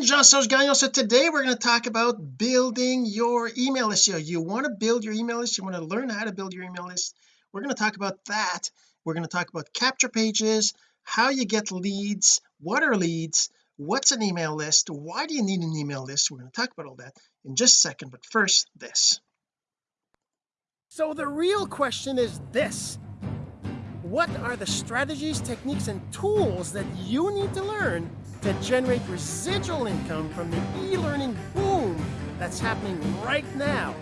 again Jean-Serge Gagnon. So today we're going to talk about building your email list. You, you want to build your email list you want to learn how to build your email list. We're going to talk about that. We're going to talk about capture pages how you get leads what are leads what's an email list why do you need an email list? We're going to talk about all that in just a second but first this. So the real question is this. What are the strategies techniques and tools that you need to learn to generate residual income from the e-learning boom that's happening right now.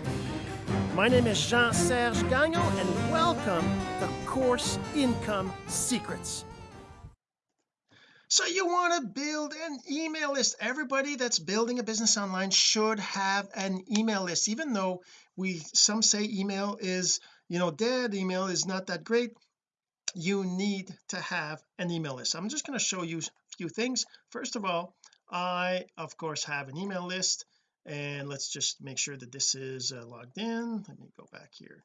My name is Jean-Serge Gagnon and welcome to Course Income Secrets. So you want to build an email list? Everybody that's building a business online should have an email list even though we some say email is you know dead email is not that great you need to have an email list. I'm just going to show you a few things. First of all I of course have an email list and let's just make sure that this is uh, logged in. Let me go back here.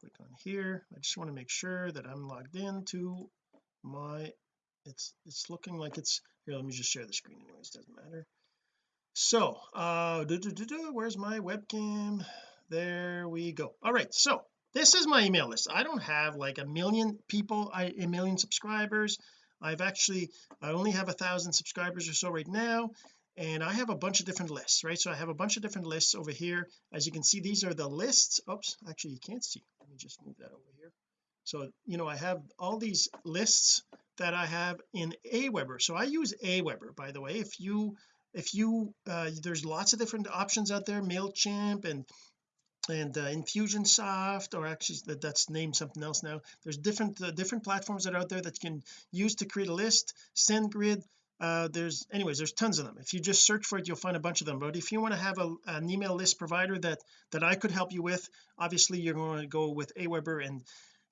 Click on here. I just want to make sure that I'm logged in to my it's it's looking like it's here let me just share the screen anyways doesn't matter. So uh doo -doo -doo where's my webcam? There we go. All right so this is my email list. I don't have like a million people I a million subscribers. I've actually I only have a thousand subscribers or so right now and I have a bunch of different lists right? So I have a bunch of different lists over here. As you can see these are the lists. Oops actually you can't see. Let me just move that over here. So you know I have all these lists that I have in Aweber. So I use Aweber by the way. If you if you uh, there's lots of different options out there MailChimp and and uh, Infusionsoft or actually that, that's named something else now. There's different uh, different platforms that are out there that you can use to create a list. SendGrid uh, there's anyways there's tons of them. If you just search for it you'll find a bunch of them. But if you want to have a, an email list provider that that I could help you with obviously you're going to go with Aweber and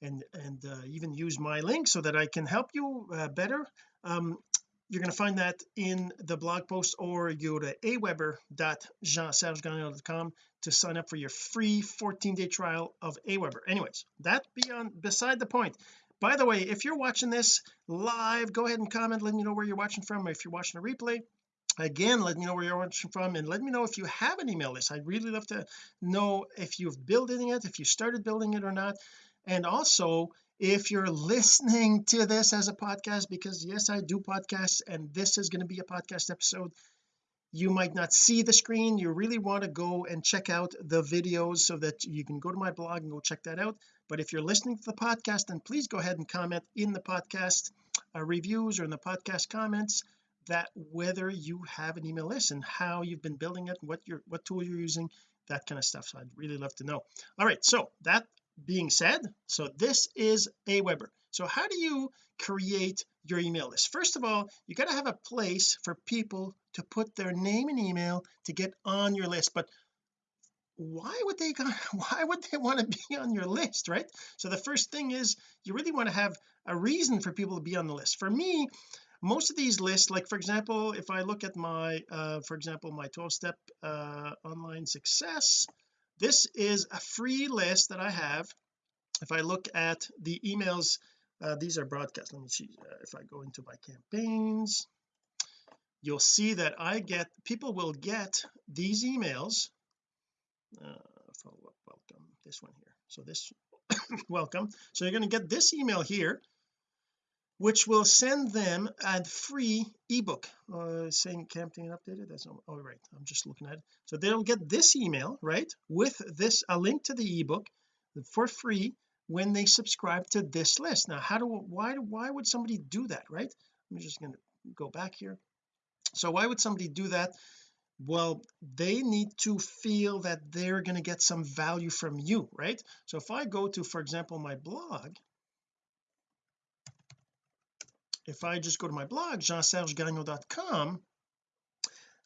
and and uh, even use my link so that I can help you uh, better. Um, you're going to find that in the blog post or go to aweber.jeansergegagnon.com to sign up for your free 14-day trial of aweber. Anyways that beyond beside the point. By the way if you're watching this live go ahead and comment let me know where you're watching from. If you're watching a replay again let me know where you're watching from and let me know if you have an email list. I'd really love to know if you've building it if you started building it or not. And also if you're listening to this as a podcast because yes I do podcasts and this is going to be a podcast episode you might not see the screen. You really want to go and check out the videos so that you can go to my blog and go check that out. But if you're listening to the podcast then please go ahead and comment in the podcast uh, reviews or in the podcast comments that whether you have an email list and how you've been building it what you're what tool you're using that kind of stuff. So I'd really love to know. All right so that being said so this is Aweber so how do you create your email list? First of all you got to have a place for people to put their name and email to get on your list but why would they why would they want to be on your list right? So the first thing is you really want to have a reason for people to be on the list. For me most of these lists like for example if I look at my uh for example my 12 step uh online success this is a free list that I have. If I look at the emails uh, these are broadcast. Let me see uh, if I go into my campaigns you'll see that I get people will get these emails. Uh, follow up welcome this one here. So this welcome. So you're going to get this email here which will send them a free ebook. Uh, saying campaign updated that's all oh, right I'm just looking at it. So they'll get this email right with this a link to the ebook for free when they subscribe to this list. Now how do why do why would somebody do that right? I'm just going to go back here. So why would somebody do that? Well they need to feel that they're going to get some value from you right? So if I go to for example my blog if I just go to my blog jeansergegagnon.com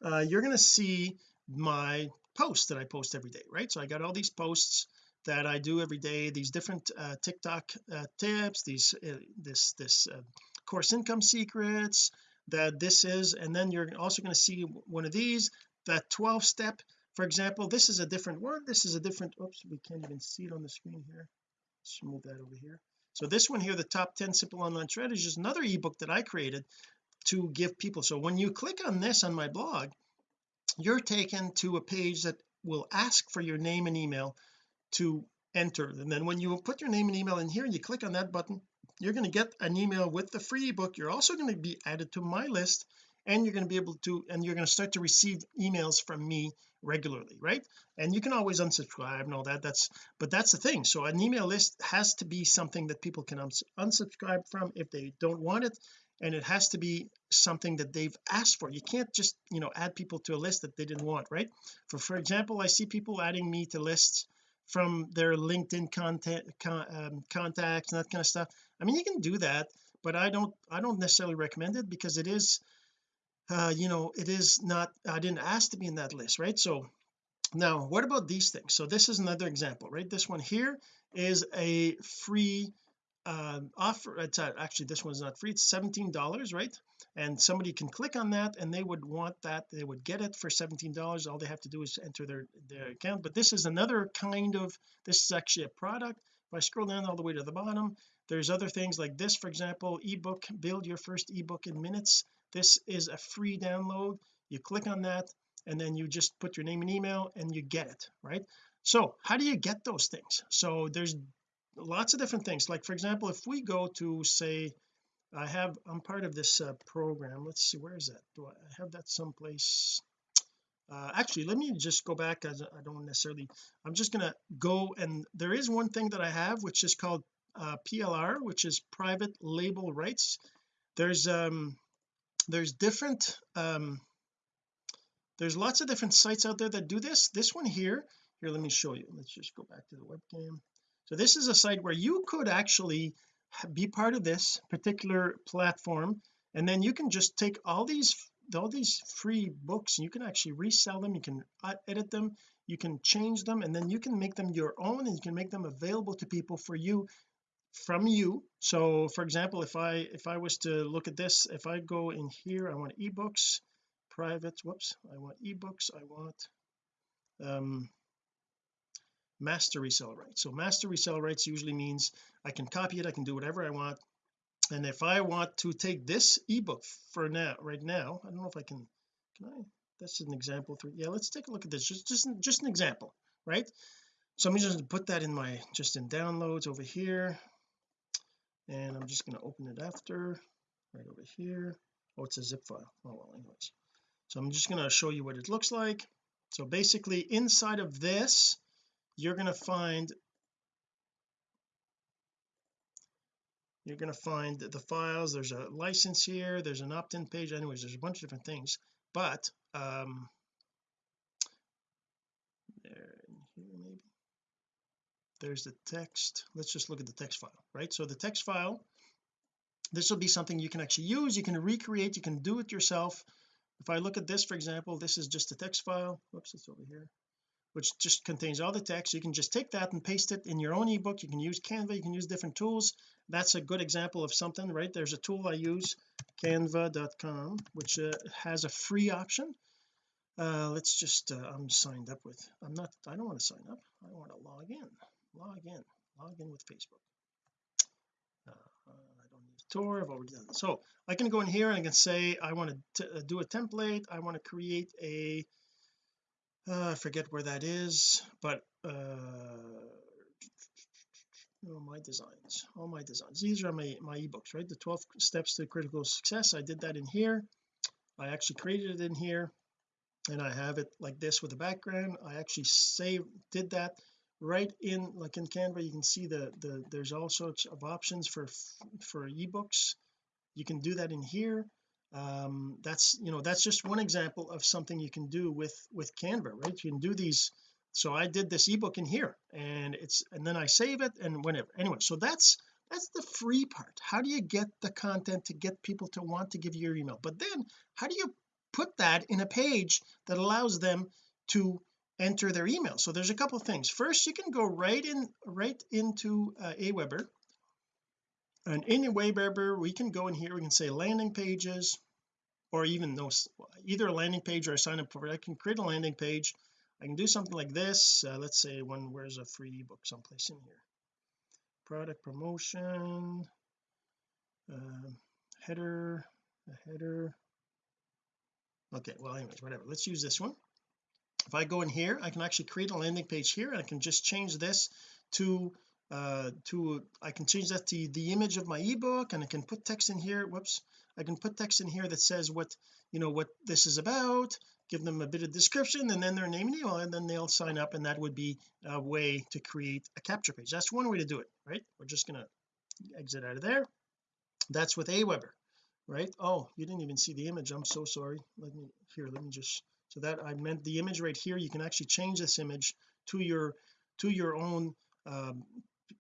uh, you're going to see my posts that I post every day right? So I got all these posts that I do every day these different uh, TikTok uh, tips these uh, this this uh, course income secrets that this is and then you're also going to see one of these that 12 step. For example this is a different one this is a different oops we can't even see it on the screen here. Let's move that over here so this one here the top 10 simple online strategies is another ebook that I created to give people. So when you click on this on my blog you're taken to a page that will ask for your name and email to enter. And then when you put your name and email in here and you click on that button you're going to get an email with the free ebook. You're also going to be added to my list and you're going to be able to and you're going to start to receive emails from me regularly right? And you can always unsubscribe and all that that's but that's the thing. So an email list has to be something that people can uns unsubscribe from if they don't want it and it has to be something that they've asked for. You can't just you know add people to a list that they didn't want right? For for example I see people adding me to lists from their LinkedIn content con, um, contacts and that kind of stuff. I mean you can do that but I don't I don't necessarily recommend it because it is uh you know it is not I didn't ask to be in that list right? So now what about these things? So this is another example right? This one here is a free uh, offer it's actually this one's not free it's 17 dollars right? And somebody can click on that and they would want that they would get it for 17 dollars. All they have to do is enter their their account. But this is another kind of this is actually a product. If I scroll down all the way to the bottom there's other things like this for example ebook build your first ebook in minutes this is a free download. You click on that and then you just put your name and email and you get it right? So how do you get those things? So there's lots of different things. Like for example if we go to say I have I'm part of this uh, program. Let's see where is that? Do I have that someplace? Uh, actually let me just go back as I don't necessarily I'm just gonna go and there is one thing that I have which is called uh, PLR which is private label rights. There's um there's different um there's lots of different sites out there that do this. This one here here let me show you. Let's just go back to the webcam. So this is a site where you could actually be part of this particular platform and then you can just take all these all these free books and you can actually resell them you can edit them you can change them and then you can make them your own and you can make them available to people for you from you. So for example if I if I was to look at this if I go in here I want ebooks private whoops I want ebooks I want um master resell rights. So master resell rights usually means I can copy it I can do whatever I want. And if I want to take this ebook for now right now I don't know if I can can I that's an example for yeah let's take a look at this just just just an example right? So I'm just going to put that in my just in downloads over here and I'm just going to open it after right over here. Oh it's a zip file. Oh well anyways. So I'm just going to show you what it looks like. So basically inside of this you're going to find you're going to find the files. There's a license here. There's an opt-in page. Anyways there's a bunch of different things. But um there here maybe there's the text. Let's just look at the text file right? So the text file this will be something you can actually use you can recreate you can do it yourself. If I look at this for example this is just a text file. Whoops it's over here. Which just contains all the text. You can just take that and paste it in your own ebook. You can use Canva you can use different tools. That's a good example of something right? There's a tool I use canva.com which uh, has a free option. Uh let's just uh, I'm signed up with I'm not I don't want to sign up. I want to log in log in log in with Facebook. Uh, I don't need Tor I've already done so I can go in here and I can say I want to uh, do a template I want to create a uh, I forget where that is but uh oh, my designs all my designs. These are my my ebooks right? The 12 steps to critical success. I did that in here. I actually created it in here and I have it like this with a background. I actually save did that right in like in Canva you can see the the there's all sorts of options for for ebooks. You can do that in here. Um that's you know that's just one example of something you can do with with Canva right? You can do these. So I did this ebook in here and it's and then I save it and whenever anyway so that's that's the free part. How do you get the content to get people to want to give you your email? But then how do you put that in a page that allows them to enter their email. So there's a couple things. First you can go right in right into uh, Aweber. And in Aweber we can go in here we can say landing pages or even those either a landing page or a sign up for I can create a landing page. I can do something like this. Uh, let's say one where's a free ebook someplace in here? Product promotion uh, header a header. Okay well anyways whatever. Let's use this one if I go in here I can actually create a landing page here and I can just change this to uh to I can change that to the image of my ebook and I can put text in here. Whoops. I can put text in here that says what you know what this is about give them a bit of description and then their name and email and then they'll sign up and that would be a way to create a capture page. That's one way to do it right? We're just to exit out of there. That's with Aweber right? Oh you didn't even see the image. I'm so sorry. Let me here let me just so that I meant the image right here you can actually change this image to your to your own um,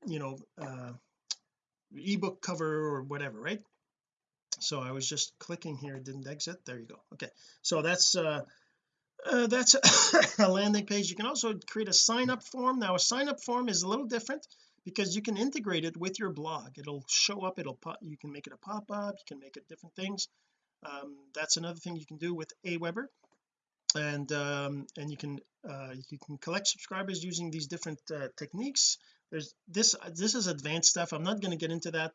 you know uh ebook cover or whatever right? So I was just clicking here didn't exit there you go okay. So that's uh, uh that's a landing page. You can also create a sign up form. Now a sign up form is a little different because you can integrate it with your blog. It'll show up it'll pop you can make it a pop-up you can make it different things. Um, that's another thing you can do with Aweber and um, and you can uh, you can collect subscribers using these different uh, techniques. There's this this is advanced stuff. I'm not going to get into that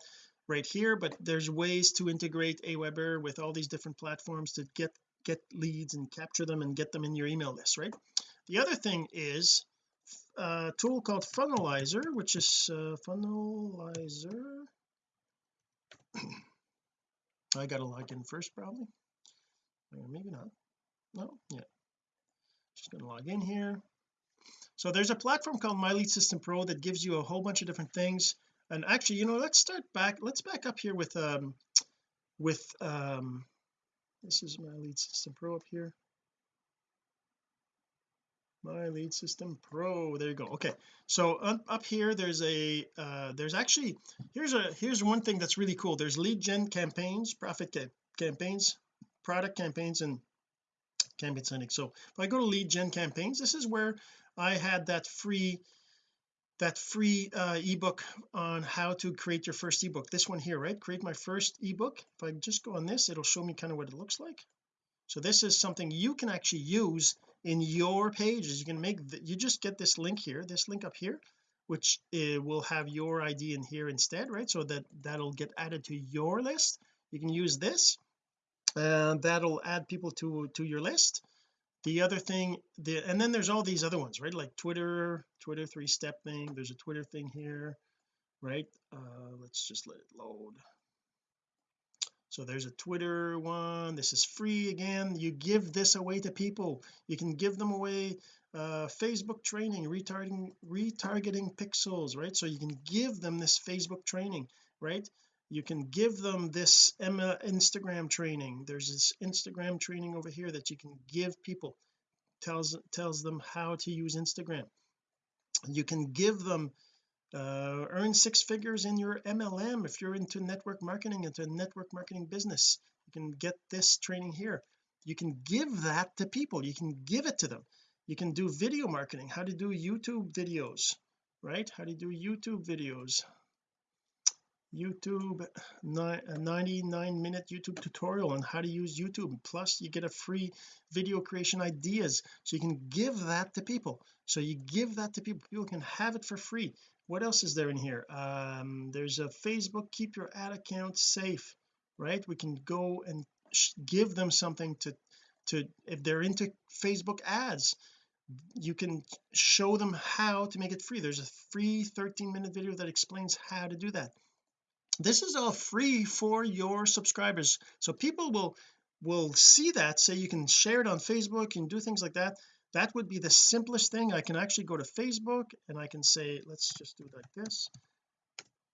right here but there's ways to integrate Aweber with all these different platforms to get get leads and capture them and get them in your email list right? The other thing is a tool called funnelizer which is uh, funnelizer. I gotta log in first probably. Or maybe not no yeah. Just gonna log in here. So there's a platform called my lead system pro that gives you a whole bunch of different things. And actually you know let's start back let's back up here with um with um this is my lead system pro up here. My lead system pro there you go okay. So up, up here there's a uh there's actually here's a here's one thing that's really cool. There's lead gen campaigns profit ca campaigns product campaigns and campaign sending so if I go to lead gen campaigns this is where I had that free that free uh ebook on how to create your first ebook. This one here right? Create my first ebook. If I just go on this it'll show me kind of what it looks like. So this is something you can actually use in your pages. You can make the, you just get this link here this link up here which uh, will have your ID in here instead right? So that that'll get added to your list. You can use this and that'll add people to to your list. The other thing the and then there's all these other ones right? Like Twitter Twitter three step thing there's a Twitter thing here right? Uh let's just let it load. So there's a Twitter one this is free again. You give this away to people. You can give them away uh Facebook training retargeting retargeting pixels right? So you can give them this Facebook training right you can give them this Instagram training. There's this Instagram training over here that you can give people. Tells tells them how to use Instagram. You can give them uh, earn six figures in your MLM if you're into network marketing into network marketing business. You can get this training here. You can give that to people. You can give it to them. You can do video marketing. How to do YouTube videos right? How to do YouTube videos YouTube a 99 minute YouTube tutorial on how to use YouTube. Plus you get a free video creation ideas so you can give that to people. So you give that to people people can have it for free. What else is there in here? Um there's a Facebook keep your ad account safe right? We can go and give them something to to if they're into Facebook ads you can show them how to make it free. There's a free 13 minute video that explains how to do that this is all free for your subscribers. So people will will see that say you can share it on Facebook and do things like that. That would be the simplest thing. I can actually go to Facebook and I can say let's just do it like this.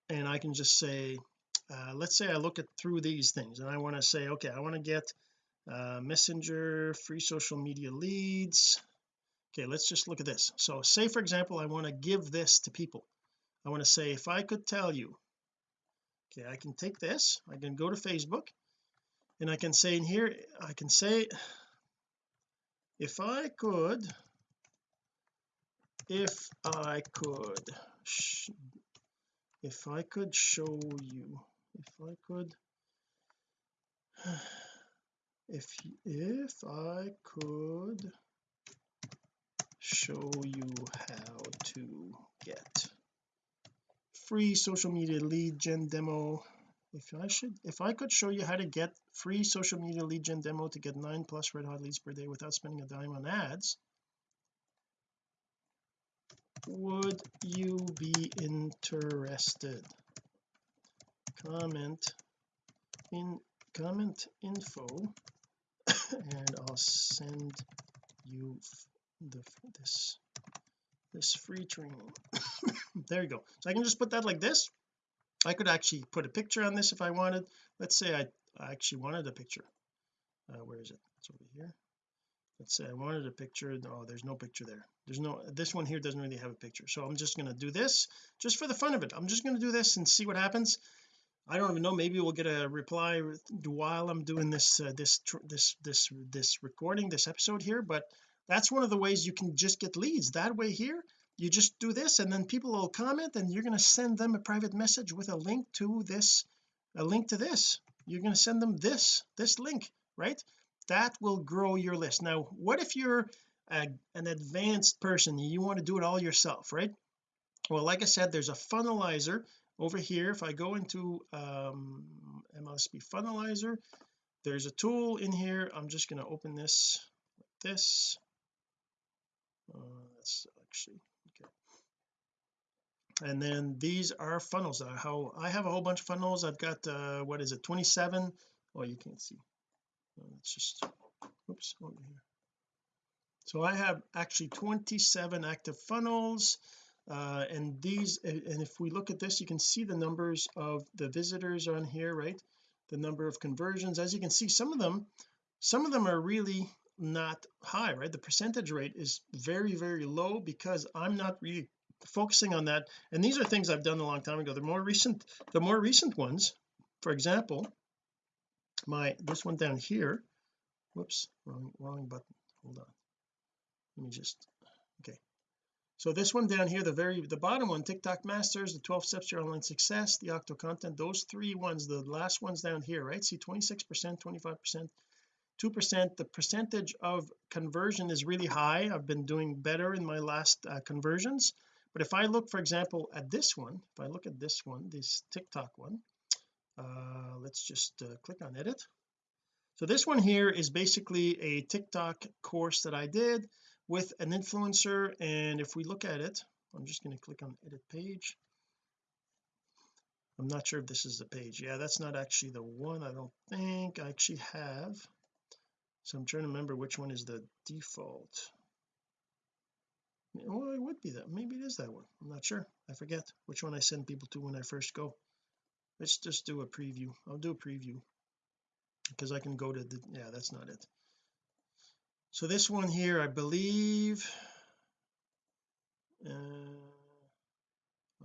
And I can just say uh, let's say I look at through these things and I want to say okay I want to get uh, messenger free social media leads. Okay let's just look at this. So say for example I want to give this to people. I want to say if I could tell you okay I can take this. I can go to Facebook and I can say in here I can say if I could if I could if I could show you if I could if if I could show you how to get free social media lead gen demo. If I should if I could show you how to get free social media lead gen demo to get nine plus red hot leads per day without spending a dime on ads would you be interested? Comment in comment info and I'll send you the this this free training. There you go. So I can just put that like this. I could actually put a picture on this if I wanted. Let's say I, I actually wanted a picture. Uh, where is it? It's over here. Let's say I wanted a picture. Oh there's no picture there. There's no this one here doesn't really have a picture. So I'm just going to do this just for the fun of it. I'm just going to do this and see what happens. I don't even know. Maybe we'll get a reply while I'm doing this uh, this this this this recording this episode here but that's one of the ways you can just get leads. That way here you just do this and then people will comment and you're going to send them a private message with a link to this a link to this. You're going to send them this this link right? That will grow your list. Now what if you're a, an advanced person you want to do it all yourself right? Well like I said there's a funnelizer over here. If I go into um MLSP funnelizer there's a tool in here. I'm just going to open this like this uh, that's actually okay. And then these are funnels. Uh, how I have a whole bunch of funnels. I've got uh what is it 27 oh you can't see. It's just oops over here. So I have actually 27 active funnels. Uh, and these and if we look at this you can see the numbers of the visitors on here right? The number of conversions. As you can see some of them some of them are really not high right? The percentage rate is very very low because I'm not really focusing on that. And these are things I've done a long time ago. The more recent the more recent ones for example my this one down here. Whoops wrong wrong button. Hold on. Let me just okay. So this one down here the very the bottom one TikTok masters the 12 steps to your online success the octo content those three ones the last ones down here right? See 26 percent 25 percent 2 percent. The percentage of conversion is really high. I've been doing better in my last uh, conversions. But if I look for example at this one if I look at this one this TikTok one uh let's just uh, click on edit. So this one here is basically a TikTok course that I did with an influencer. And if we look at it I'm just going to click on edit page. I'm not sure if this is the page. Yeah that's not actually the one I don't think. I actually have so I'm trying to remember which one is the default. Well it would be that maybe it is that one. I'm not sure. I forget which one I send people to when I first go. Let's just do a preview. I'll do a preview because I can go to the yeah that's not it. So this one here I believe uh,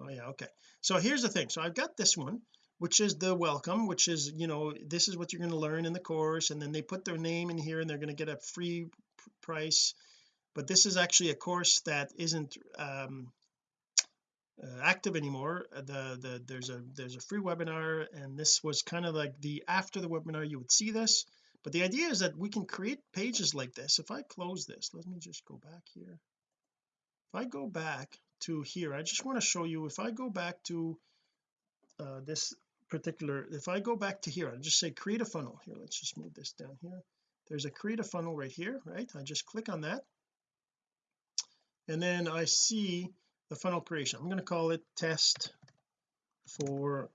oh yeah okay. So here's the thing. So I've got this one which is the welcome which is you know this is what you're going to learn in the course and then they put their name in here and they're going to get a free price. But this is actually a course that isn't um uh, active anymore. The the there's a there's a free webinar and this was kind of like the after the webinar you would see this. But the idea is that we can create pages like this. If I close this let me just go back here. If I go back to here I just want to show you if I go back to uh, this particular if I go back to here I'll just say create a funnel here. Let's just move this down here. There's a create a funnel right here right? I just click on that. And then I see the funnel creation. I'm going to call it test for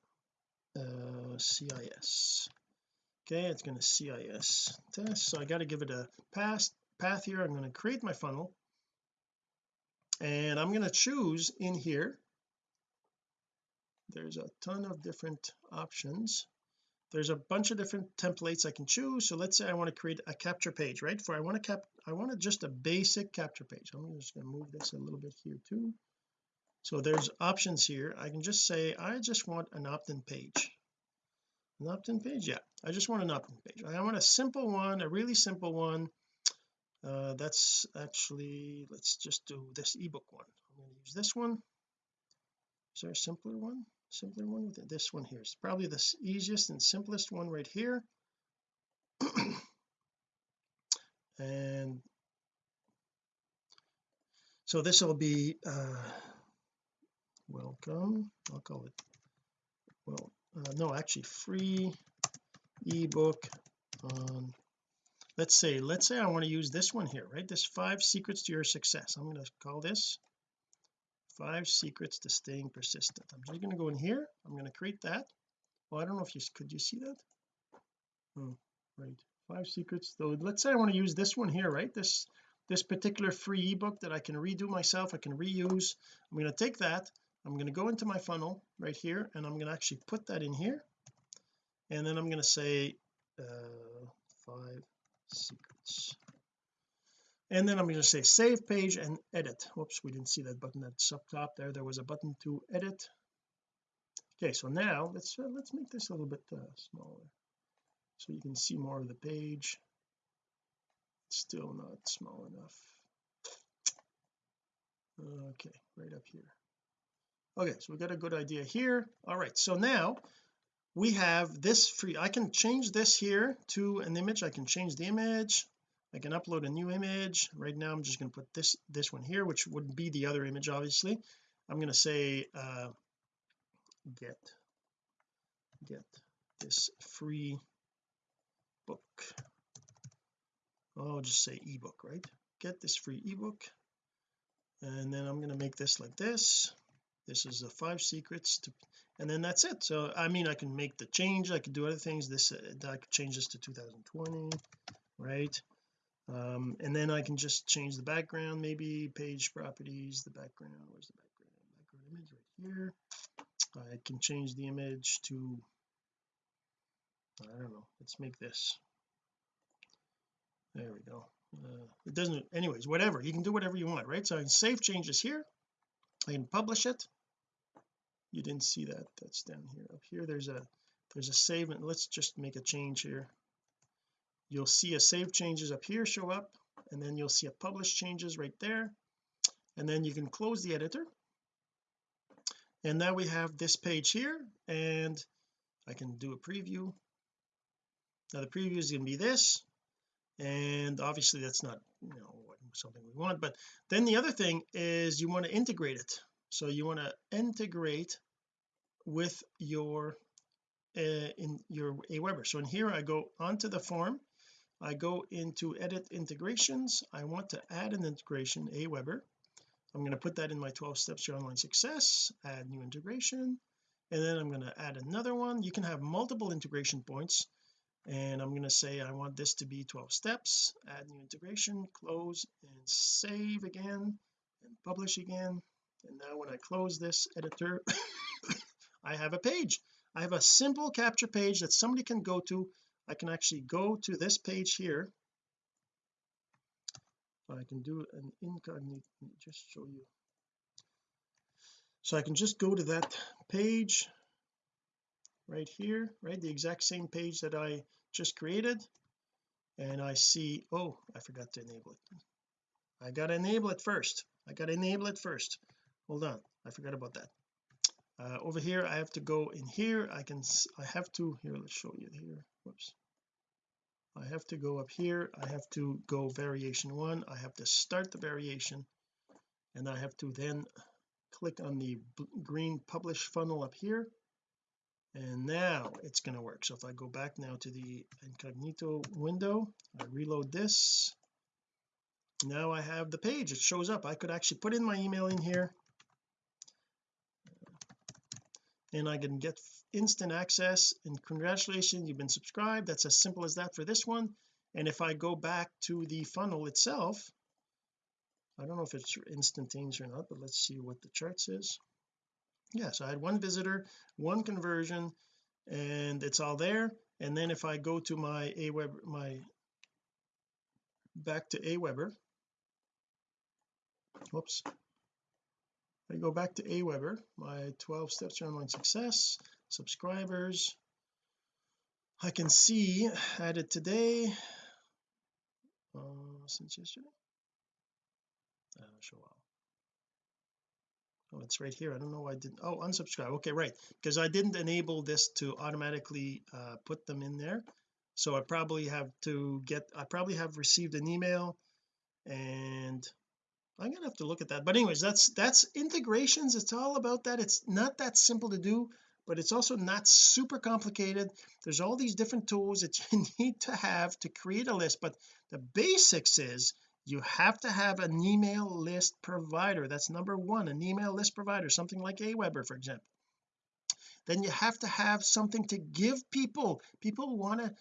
uh, CIS okay it's going to CIS test. So I got to give it a pass path here. I'm going to create my funnel. And I'm going to choose in here there's a ton of different options. There's a bunch of different templates I can choose. So let's say I want to create a capture page right? For I want to cap I want to just a basic capture page. I'm just going to move this a little bit here too. So there's options here. I can just say I just want an opt-in page. An opt-in page? Yeah. I just want an opt-in page. I want a simple one a really simple one. Uh, that's actually let's just do this ebook one. I'm going to use this one. Is there a simpler one simpler one with it? this one here is probably the easiest and simplest one right here. And so this will be uh welcome. I'll call it well uh, no actually free ebook on let's say let's say I want to use this one here right? This five secrets to your success. I'm going to call this five secrets to staying persistent. I'm just going to go in here. I'm going to create that. Well I don't know if you could you see that? Oh right. Five secrets though. Let's say I want to use this one here right? This this particular free ebook that I can redo myself I can reuse. I'm going to take that. I'm going to go into my funnel right here and I'm going to actually put that in here. And then I'm going to say uh, five secrets and then I'm going to say save page and edit. Whoops we didn't see that button that's up top there. There was a button to edit. Okay so now let's uh, let's make this a little bit uh, smaller. So you can see more of the page. It's still not small enough. Okay right up here. Okay so we got a good idea here. All right so now we have this free I can change this here to an image. I can change the image I can upload a new image. Right now I'm just going to put this this one here which would be the other image obviously. I'm going to say uh, get get this free book. I'll just say ebook right? Get this free ebook. And then I'm going to make this like this. This is the five secrets to and then that's it. So I mean I can make the change. I could do other things. This uh, I could change this to 2020 right um, and then I can just change the background maybe page properties the background where's the background? Background image right here. I can change the image to I don't know let's make this. There we go. Uh, it doesn't anyways whatever you can do whatever you want right? So I can save changes here. I can publish it. You didn't see that that's down here. Up here there's a there's a save and let's just make a change here you'll see a save changes up here show up and then you'll see a publish changes right there. And then you can close the editor. And now we have this page here and I can do a preview. Now the preview is going to be this and obviously that's not you know something we want but then the other thing is you want to integrate it. So you want to integrate with your uh, in your Aweber so in here I go onto the form I go into edit integrations. I want to add an integration Aweber I'm going to put that in my 12 steps to online success add new integration and then I'm going to add another one. You can have multiple integration points and I'm going to say I want this to be 12 steps add new integration close and save again and publish again. And now when I close this editor I have a page. I have a simple capture page that somebody can go to I can actually go to this page here. I can do an incognito just show you. So I can just go to that page right here right? The exact same page that I just created. And I see oh I forgot to enable it. I got to enable it first. I got to enable it first. Hold on. I forgot about that. Uh, over here I have to go in here. I can I have to here let's show you here whoops. I have to go up here. I have to go variation one. I have to start the variation. And I have to then click on the green publish funnel up here. And now it's going to work. So if I go back now to the incognito window I reload this. Now I have the page. It shows up. I could actually put in my email in here and I can get instant access and congratulations you've been subscribed. That's as simple as that for this one. And if I go back to the funnel itself I don't know if it's instantaneous or not but let's see what the chart says yeah so I had one visitor one conversion and it's all there. And then if I go to my Aweber my back to Aweber. Whoops I go back to Aweber my 12 steps to online success subscribers. I can see added today uh, since yesterday? Uh, show all oh it's right here. I don't know why I didn't oh unsubscribe. Okay right. Because I didn't enable this to automatically uh, put them in there. So I probably have to get I probably have received an email and I'm gonna have to look at that. But anyways that's that's integrations. It's all about that. It's not that simple to do but it's also not super complicated. There's all these different tools that you need to have to create a list. But the basics is you have to have an email list provider. That's number one an email list provider something like Aweber for example. Then you have to have something to give people. People want to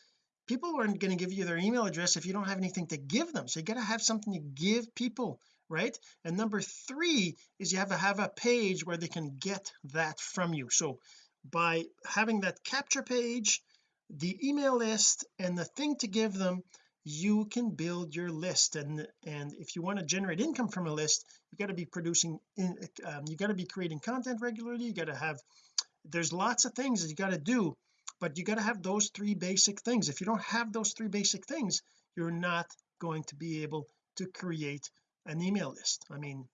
people aren't going to give you their email address if you don't have anything to give them. So you got to have something to give people right? And number three is you have to have a page where they can get that from you. So by having that capture page the email list and the thing to give them you can build your list. And and if you want to generate income from a list you got to be producing in um, you got to be creating content regularly. You got to have there's lots of things that you got to do but you got to have those three basic things. If you don't have those three basic things you're not going to be able to create an email list. I mean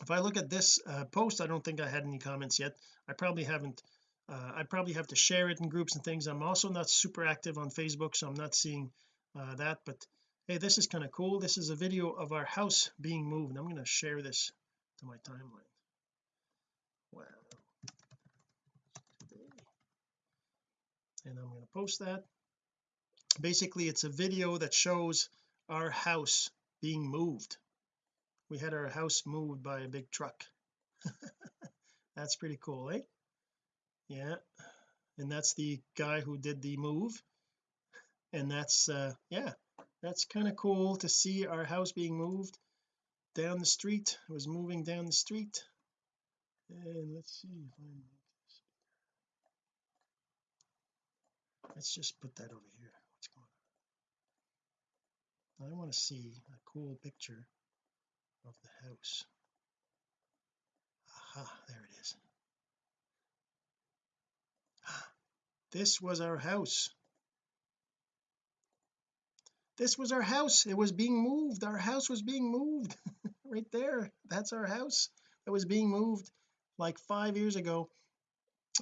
if I look at this uh, post I don't think I had any comments yet. I probably haven't uh, I probably have to share it in groups and things. I'm also not super active on Facebook so I'm not seeing uh, that but hey this is kind of cool. This is a video of our house being moved. I'm going to share this to my timeline. Wow and I'm going to post that. Basically it's a video that shows our house being moved we had our house moved by a big truck. That's pretty cool eh? Yeah. And that's the guy who did the move. And that's uh yeah that's kind of cool to see our house being moved down the street. It was moving down the street. And let's see if I let's just put that over here. What's going on? I want to see a cool picture of the house. Aha there it is. This was our house. This was our house. It was being moved. Our house was being moved. Right there. That's our house. That was being moved like five years ago.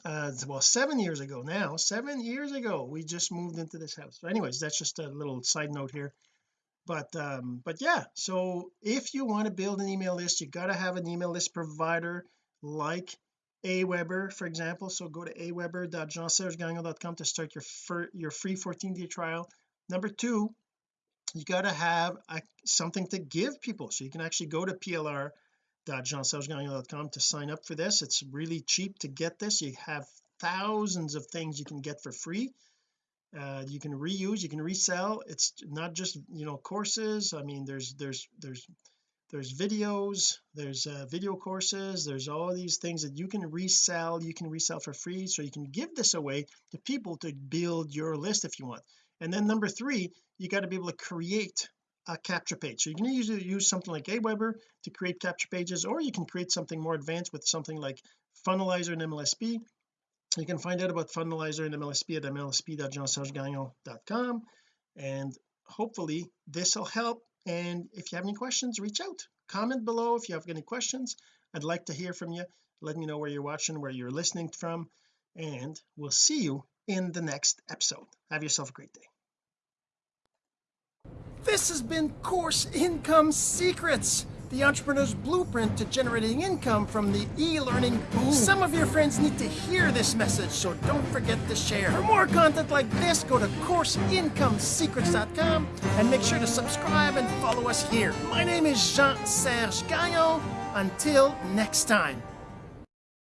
Uh well seven years ago now. Seven years ago we just moved into this house. So anyways that's just a little side note here but um but yeah so if you want to build an email list you got to have an email list provider like Aweber for example. So go to aweber.jeansergegagnon.com to start your your free 14 day trial. Number two you got to have a, something to give people. So you can actually go to plr.jeansergegagnon.com to sign up for this. It's really cheap to get this. You have thousands of things you can get for free uh, you can reuse you can resell. It's not just you know courses. I mean there's there's there's there's videos there's uh, video courses there's all these things that you can resell you can resell for free so you can give this away to people to build your list if you want. And then number three you got to be able to create a capture page. So you can use use something like Aweber to create capture pages or you can create something more advanced with something like Funnelizer and MLSP you can find out about Funnelizer and MLSP at mlsp.jeansergegagnon.com and hopefully this will help. And if you have any questions reach out. Comment below if you have any questions. I'd like to hear from you. Let me know where you're watching where you're listening from. And we'll see you in the next episode. Have yourself a great day. This has been course income secrets the entrepreneur's blueprint to generating income from the e-learning boom. Some of your friends need to hear this message so don't forget to share. For more content like this go to courseincomesecrets.com and make sure to subscribe and follow us here. My name is Jean-Serge Gagnon. Until next time